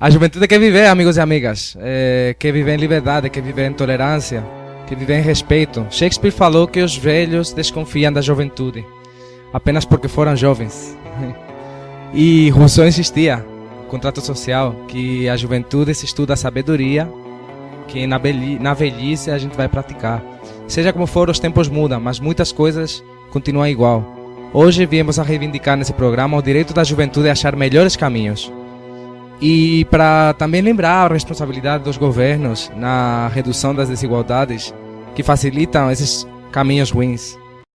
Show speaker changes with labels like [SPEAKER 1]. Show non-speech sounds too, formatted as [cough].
[SPEAKER 1] A juventude quer viver, amigos e amigas. É, quer viver em liberdade, quer viver em tolerância, quer viver em respeito. Shakespeare falou que os velhos desconfiam da juventude, apenas porque foram jovens. [laughs] E Rousseau insistia, contrato social, que a juventude se estuda a sabedoria, que na, na velhice a gente vai praticar. Seja como for, os tempos mudam, mas muitas coisas continuam igual. Hoje viemos a reivindicar nesse programa o direito da juventude a achar melhores caminhos. E para também lembrar a responsabilidade dos governos na redução das desigualdades que facilitam esses caminhos ruins.